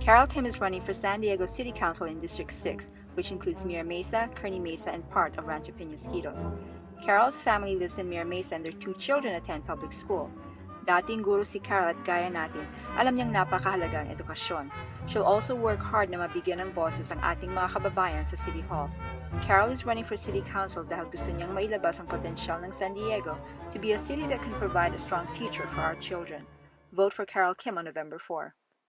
Carol Kim is running for San Diego City Council in District 6, which includes Mira Mesa, Kearny Mesa, and part of Rancho Penasquitos. Carol's family lives in Mira Mesa and their two children attend public school. Dating guru si Carol at gaya natin, alam niyang napakahalaga ang edukasyon. She'll also work hard na mabigyan ng boses ang ating mga kababayan sa City Hall. Carol is running for City Council dahil gusto niyang mailabas ang potensyal ng San Diego to be a city that can provide a strong future for our children. Vote for Carol Kim on November 4.